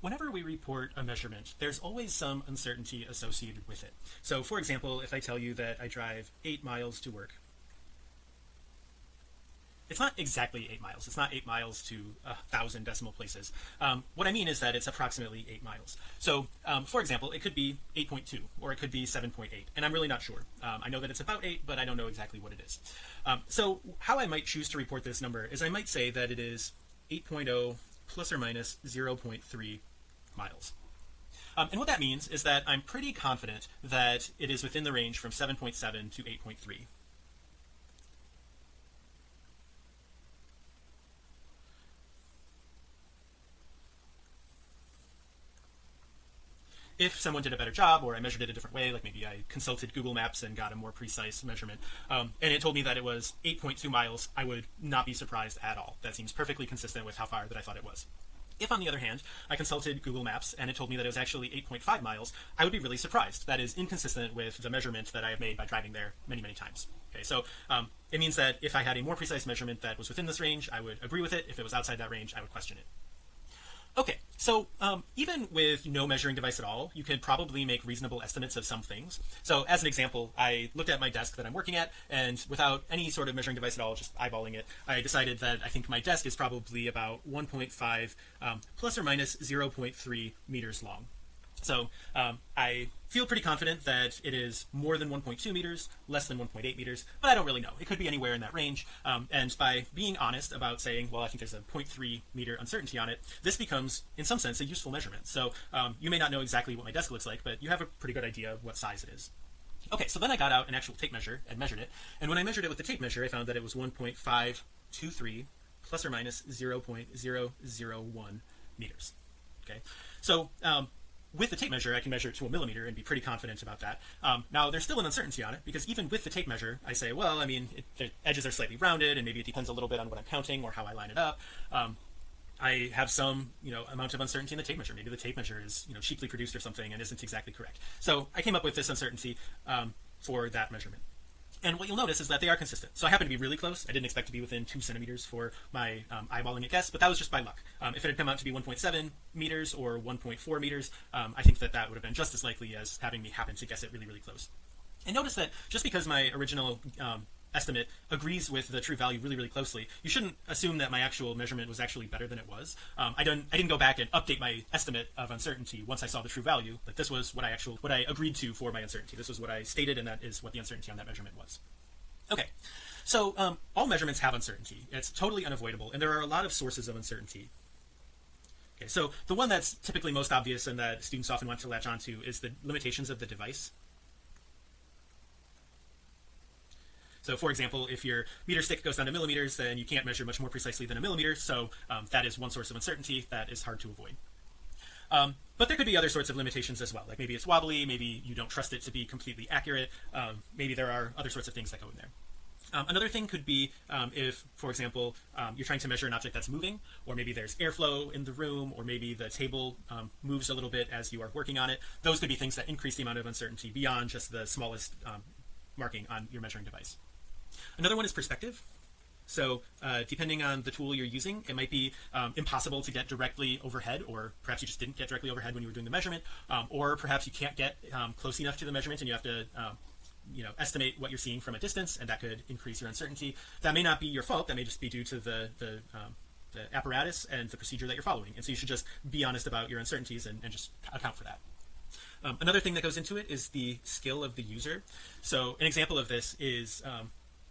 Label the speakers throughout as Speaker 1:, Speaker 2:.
Speaker 1: whenever we report a measurement, there's always some uncertainty associated with it. So for example, if I tell you that I drive eight miles to work, it's not exactly eight miles. It's not eight miles to a thousand decimal places. Um, what I mean is that it's approximately eight miles. So um, for example, it could be 8.2 or it could be 7.8 and I'm really not sure. Um, I know that it's about eight, but I don't know exactly what it is. Um, so how I might choose to report this number is I might say that it is 8.0 plus or minus 0.3 miles. Um, and what that means is that I'm pretty confident that it is within the range from 7.7 to 8.3 if someone did a better job or I measured it a different way like maybe I consulted Google Maps and got a more precise measurement um, and it told me that it was 8.2 miles I would not be surprised at all. That seems perfectly consistent with how far that I thought it was if on the other hand I consulted Google Maps and it told me that it was actually 8.5 miles I would be really surprised. That is inconsistent with the measurement that I have made by driving there many many times. Okay so um, it means that if I had a more precise measurement that was within this range I would agree with it. If it was outside that range I would question it okay so um, even with no measuring device at all you can probably make reasonable estimates of some things. So as an example I looked at my desk that I'm working at and without any sort of measuring device at all just eyeballing it I decided that I think my desk is probably about 1.5 um, plus or minus 0.3 meters long so um, I feel pretty confident that it is more than 1.2 meters less than 1.8 meters but I don't really know. It could be anywhere in that range. Um, and by being honest about saying well I think there's a 0.3 meter uncertainty on it this becomes in some sense a useful measurement. So um, you may not know exactly what my desk looks like but you have a pretty good idea of what size it is. Okay so then I got out an actual tape measure and measured it. And when I measured it with the tape measure I found that it was 1.523 plus or minus 0.001 meters. Okay so um, with the tape measure I can measure it to a millimeter and be pretty confident about that. Um, now there's still an uncertainty on it because even with the tape measure I say well I mean it, the edges are slightly rounded and maybe it depends a little bit on what I'm counting or how I line it up. Um, I have some you know amount of uncertainty in the tape measure. Maybe the tape measure is you know cheaply produced or something and isn't exactly correct. So I came up with this uncertainty um, for that measurement and what you'll notice is that they are consistent. So I happen to be really close. I didn't expect to be within two centimeters for my um, eyeballing it guess but that was just by luck. Um, if it had come out to be 1.7 meters or 1.4 meters um, I think that that would have been just as likely as having me happen to guess it really really close. And notice that just because my original um, estimate agrees with the true value really really closely you shouldn't assume that my actual measurement was actually better than it was. Um, I don't I didn't go back and update my estimate of uncertainty once I saw the true value like this was what I actually what I agreed to for my uncertainty. This was what I stated and that is what the uncertainty on that measurement was. Okay. So um, all measurements have uncertainty. It's totally unavoidable and there are a lot of sources of uncertainty. Okay so the one that's typically most obvious and that students often want to latch onto is the limitations of the device so for example if your meter stick goes down to millimeters then you can't measure much more precisely than a millimeter. So um, that is one source of uncertainty that is hard to avoid. Um, but there could be other sorts of limitations as well. Like maybe it's wobbly maybe you don't trust it to be completely accurate um, maybe there are other sorts of things that go in there. Um, another thing could be um, if for example um, you're trying to measure an object that's moving or maybe there's airflow in the room or maybe the table um, moves a little bit as you are working on it those could be things that increase the amount of uncertainty beyond just the smallest marking on your measuring device another one is perspective. So uh, depending on the tool you're using it might be um, impossible to get directly overhead or perhaps you just didn't get directly overhead when you were doing the measurement um, or perhaps you can't get um, close enough to the measurement and you have to um, you know estimate what you're seeing from a distance and that could increase your uncertainty. That may not be your fault. That may just be due to the the, um, the apparatus and the procedure that you're following. And so you should just be honest about your uncertainties and, and just account for that. Um, another thing that goes into it is the skill of the user. So an example of this is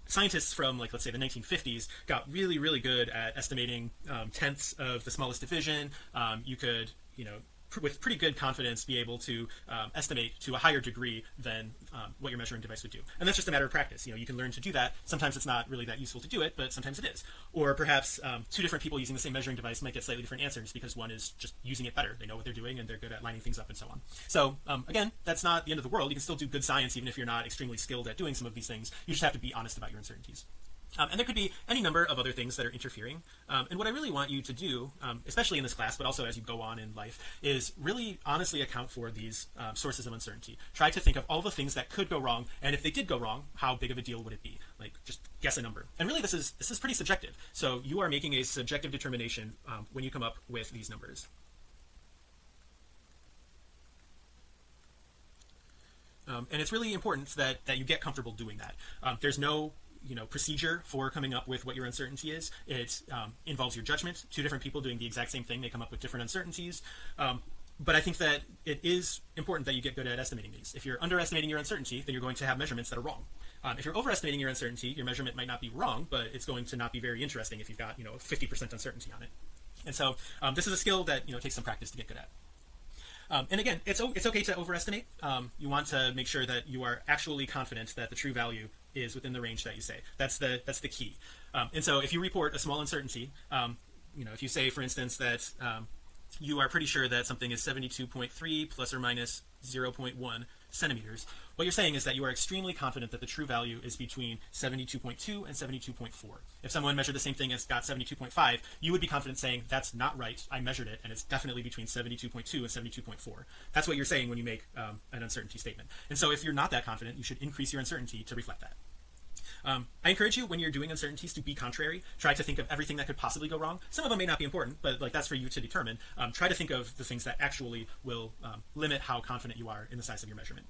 Speaker 1: scientists from like let's say the 1950s got really really good at estimating um, tenths of the smallest division. Um, you could you know with pretty good confidence be able to um, estimate to a higher degree than um, what your measuring device would do. And that's just a matter of practice. You know you can learn to do that. Sometimes it's not really that useful to do it but sometimes it is. Or perhaps um, two different people using the same measuring device might get slightly different answers because one is just using it better. They know what they're doing and they're good at lining things up and so on. So um, again that's not the end of the world. You can still do good science even if you're not extremely skilled at doing some of these things. You just have to be honest about your uncertainties um, and there could be any number of other things that are interfering. Um, and what I really want you to do um, especially in this class but also as you go on in life is really honestly account for these um, sources of uncertainty. Try to think of all the things that could go wrong and if they did go wrong how big of a deal would it be? Like just guess a number. And really this is this is pretty subjective. So you are making a subjective determination um, when you come up with these numbers. Um, and it's really important that that you get comfortable doing that. Um, there's no you know procedure for coming up with what your uncertainty is. It um, involves your judgment. Two different people doing the exact same thing they come up with different uncertainties. Um, but I think that it is important that you get good at estimating these. If you're underestimating your uncertainty then you're going to have measurements that are wrong. Um, if you're overestimating your uncertainty your measurement might not be wrong but it's going to not be very interesting if you've got you know 50% uncertainty on it. And so um, this is a skill that you know takes some practice to get good at. Um, and again it's it's okay to overestimate. Um, you want to make sure that you are actually confident that the true value is within the range that you say. That's the that's the key. Um, and so if you report a small uncertainty um, you know if you say for instance that um, you are pretty sure that something is 72.3 plus or minus 0.1 centimeters. What you're saying is that you are extremely confident that the true value is between 72.2 and 72.4 if someone measured the same thing as got 72.5 you would be confident saying that's not right. I measured it and it's definitely between 72.2 and 72.4 that's what you're saying when you make um, an uncertainty statement. And so if you're not that confident you should increase your uncertainty to reflect that um, I encourage you when you're doing uncertainties to be contrary. Try to think of everything that could possibly go wrong. Some of them may not be important but like that's for you to determine. Um, try to think of the things that actually will um, limit how confident you are in the size of your measurement